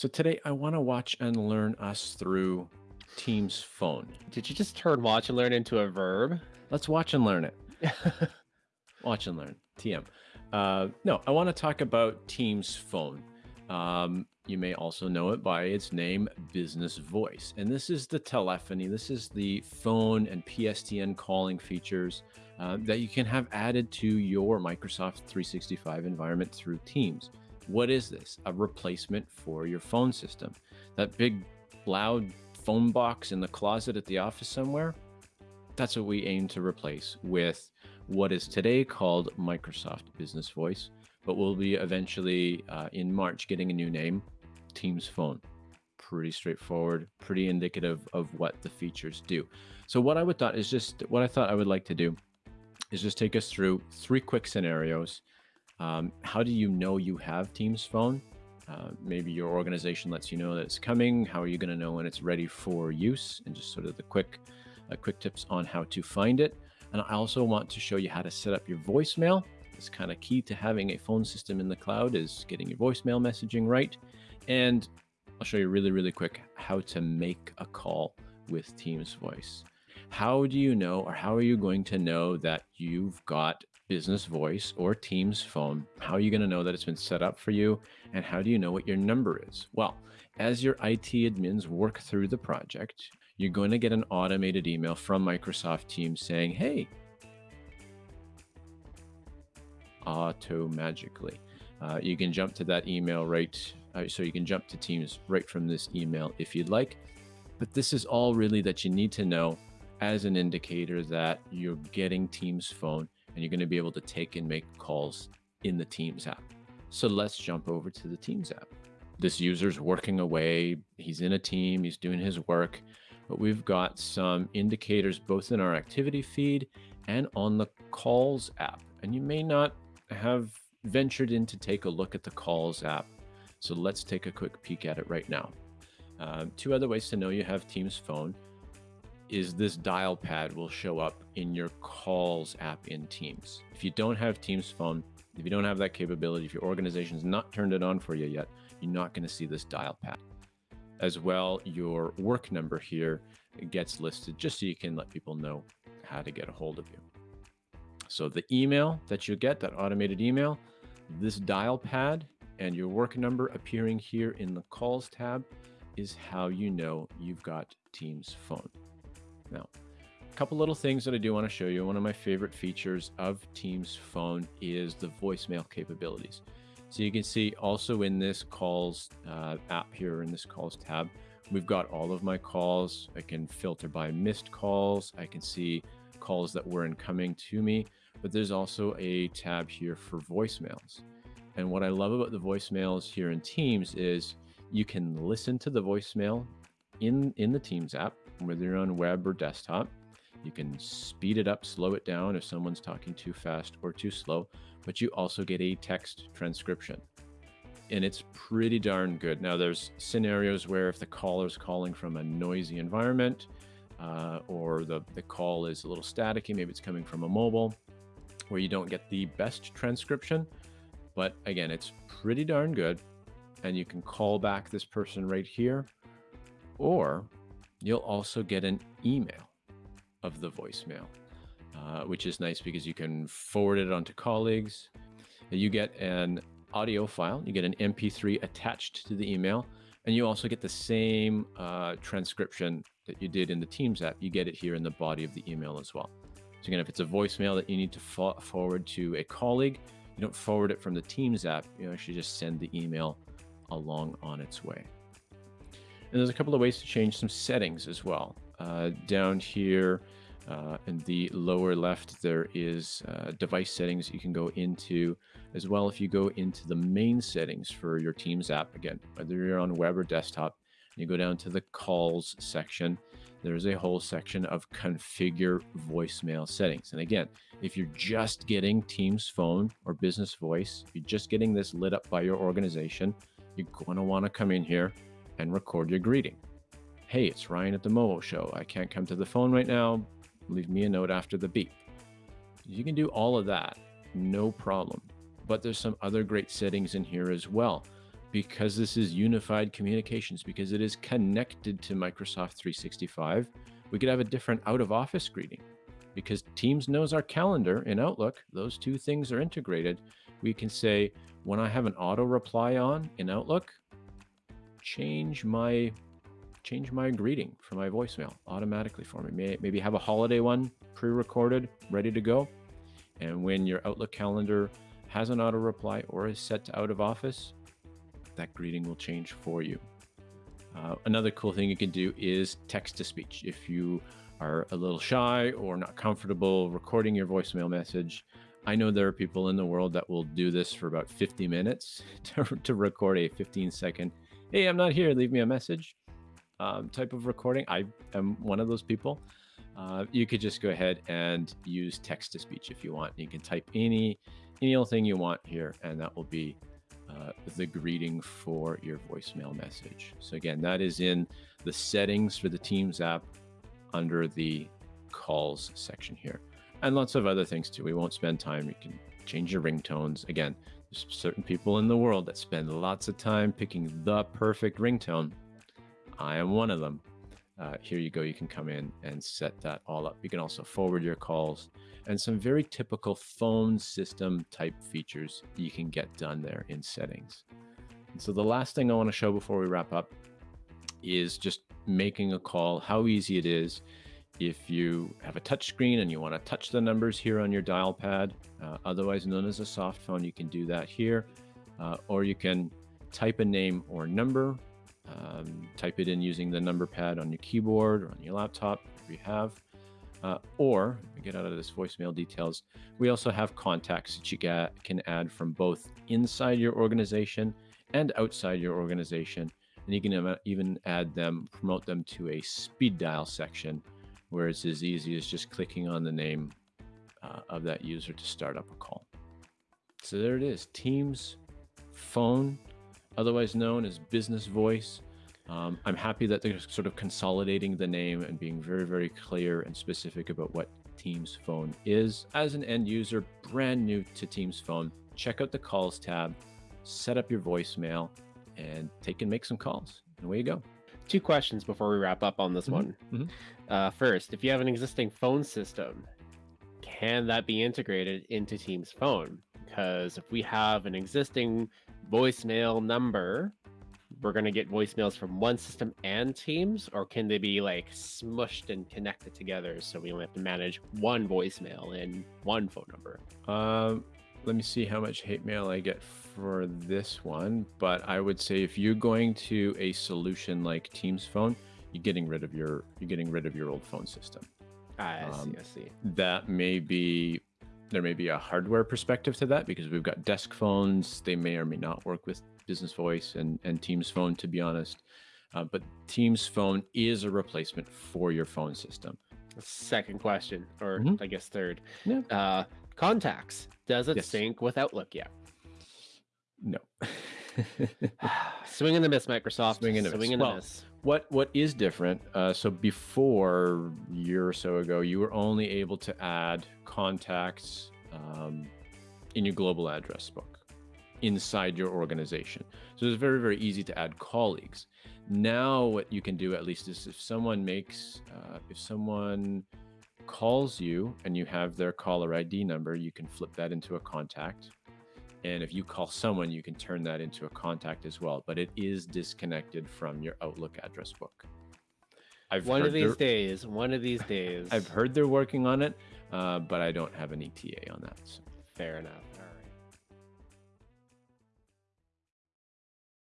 So today I want to watch and learn us through Teams Phone. Did you just turn watch and learn into a verb? Let's watch and learn it. watch and learn. TM. Uh, no, I want to talk about Teams Phone. Um, you may also know it by its name, Business Voice. And this is the telephony, this is the phone and PSTN calling features uh, that you can have added to your Microsoft 365 environment through Teams. What is this? A replacement for your phone system. That big, loud phone box in the closet at the office somewhere? That's what we aim to replace with what is today called Microsoft Business Voice but we'll be eventually uh, in March getting a new name, Teams Phone. Pretty straightforward, pretty indicative of what the features do. So what I would thought is just what I thought I would like to do is just take us through three quick scenarios. Um, how do you know you have Teams Phone? Uh, maybe your organization lets you know that it's coming. How are you going to know when it's ready for use? And just sort of the quick, uh, quick tips on how to find it. And I also want to show you how to set up your voicemail It's kind of key to having a phone system in the cloud is getting your voicemail messaging right. And I'll show you really, really quick how to make a call with Teams Voice. How do you know, or how are you going to know that you've got business voice or Teams phone? How are you going to know that it's been set up for you? And how do you know what your number is? Well, as your IT admins work through the project, you're going to get an automated email from Microsoft Teams saying, hey, auto magically. Uh, you can jump to that email right, uh, so you can jump to Teams right from this email if you'd like. But this is all really that you need to know as an indicator that you're getting Teams phone and you're going to be able to take and make calls in the Teams app. So let's jump over to the Teams app. This user's working away. He's in a team. He's doing his work. But we've got some indicators both in our activity feed and on the calls app. And you may not have ventured in to take a look at the calls app. So let's take a quick peek at it right now. Um, two other ways to know you have Teams phone is this dial pad will show up in your calls app in Teams. If you don't have Teams phone, if you don't have that capability, if your organization's not turned it on for you yet, you're not going to see this dial pad. As well, your work number here gets listed just so you can let people know how to get a hold of you. So the email that you get, that automated email, this dial pad and your work number appearing here in the calls tab is how you know you've got Teams phone. Now, a couple little things that I do want to show you. One of my favorite features of Teams phone is the voicemail capabilities. So you can see also in this calls uh, app here in this calls tab, we've got all of my calls. I can filter by missed calls. I can see calls that were incoming to me, but there's also a tab here for voicemails. And what I love about the voicemails here in Teams is you can listen to the voicemail in, in the Teams app, whether you're on web or desktop. You can speed it up, slow it down if someone's talking too fast or too slow, but you also get a text transcription. And it's pretty darn good. Now, there's scenarios where if the caller's calling from a noisy environment, uh, or the, the call is a little staticky, maybe it's coming from a mobile, where you don't get the best transcription. But again, it's pretty darn good. And you can call back this person right here, or you'll also get an email of the voicemail, uh, which is nice because you can forward it onto colleagues. You get an audio file, you get an MP3 attached to the email, and you also get the same uh, transcription that you did in the Teams app. You get it here in the body of the email as well. So again, if it's a voicemail that you need to forward to a colleague, you don't forward it from the Teams app. You actually just send the email along on its way. And there's a couple of ways to change some settings as well. Uh, down here, uh, in the lower left, there is uh, device settings you can go into as well. If you go into the main settings for your Teams app, again, whether you're on web or desktop, you go down to the calls section. There's a whole section of configure voicemail settings. And again, if you're just getting Teams phone or business voice, you're just getting this lit up by your organization, you're going to want to come in here and record your greeting. Hey, it's Ryan at the Moho Show. I can't come to the phone right now leave me a note after the beep. You can do all of that, no problem. But there's some other great settings in here as well. because this is unified communications, because it is connected to Microsoft 365, we could have a different out of office greeting because Teams knows our calendar in Outlook. Those two things are integrated. We can say, when I have an auto reply on in Outlook, change my change my greeting for my voicemail automatically for me. Maybe have a holiday one pre-recorded, ready to go. And when your Outlook calendar has an auto reply or is set to out of office, that greeting will change for you. Uh, another cool thing you can do is text to speech. If you are a little shy or not comfortable recording your voicemail message, I know there are people in the world that will do this for about 50 minutes to, to record a 15 second, hey, I'm not here, leave me a message um, type of recording. I am one of those people. Uh, you could just go ahead and use text to speech if you want. You can type any any old thing you want here, and that will be uh, the greeting for your voicemail message. So again, that is in the settings for the Teams app under the calls section here, and lots of other things too. We won't spend time. You can change your ringtones. Again, there's certain people in the world that spend lots of time picking the perfect ringtone. I am one of them. Uh, here you go. You can come in and set that all up. You can also forward your calls and some very typical phone system type features you can get done there in settings. And so the last thing I want to show before we wrap up is just making a call, how easy it is. If you have a touch screen and you want to touch the numbers here on your dial pad, uh, otherwise known as a soft phone, you can do that here. Uh, or you can type a name or number um, type it in using the number pad on your keyboard or on your laptop if you have. Uh, or get out of this voicemail details, we also have contacts that you get, can add from both inside your organization and outside your organization. And you can even add them, promote them to a speed dial section where it's as easy as just clicking on the name uh, of that user to start up a call. So there it is Teams phone otherwise known as Business Voice. Um, I'm happy that they're sort of consolidating the name and being very, very clear and specific about what Teams Phone is. As an end user, brand new to Teams Phone, check out the calls tab, set up your voicemail, and take and make some calls. And away you go. Two questions before we wrap up on this mm -hmm. one. Mm -hmm. uh, first, if you have an existing phone system, can that be integrated into Teams Phone? Because if we have an existing voicemail number, we're going to get voicemails from one system and teams, or can they be like smushed and connected together so we only have to manage one voicemail and one phone number? Um, let me see how much hate mail I get for this one. But I would say if you're going to a solution like Teams Phone, you're getting rid of your you're getting rid of your old phone system. I um, see. I see. That may be there may be a hardware perspective to that because we've got desk phones. They may or may not work with Business Voice and, and Teams Phone, to be honest. Uh, but Teams Phone is a replacement for your phone system. Second question, or mm-hmm. I guess third. Yeah. Uh, contacts. Does it yes. sync with Outlook yet? No. Swing in the miss, Microsoft. Swing in the Swing miss. The well, miss. What what is different? Uh, so before a year or so ago, you were only able to add contacts um, in your global address book inside your organization. So it's very very easy to add colleagues. Now what you can do at least is if someone makes uh, if someone calls you and you have their caller ID number, you can flip that into a contact and if you call someone, you can turn that into a contact as well, but it is disconnected from your Outlook address book. I've one of these days, one of these days. I've heard they're working on it, uh, but I don't have an ETA on that. So. Fair enough.